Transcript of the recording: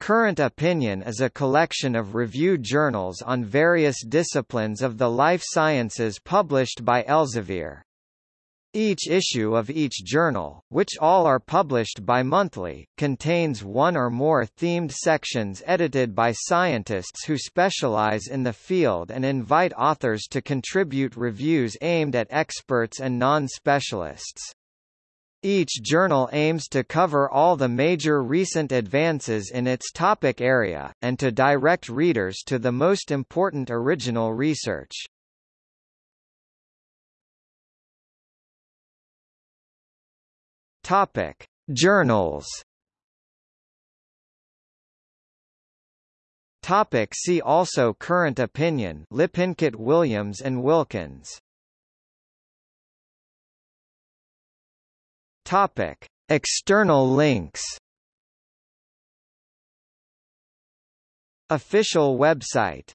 Current Opinion is a collection of review journals on various disciplines of the life sciences published by Elsevier. Each issue of each journal, which all are published bi-monthly, contains one or more themed sections edited by scientists who specialize in the field and invite authors to contribute reviews aimed at experts and non-specialists. Each journal aims to cover all the major recent advances in its topic area, and to direct readers to the most important original research. Topic: Journals. Topic see also Current opinion Lippincott Williams and Wilkins Topic: External links. Official website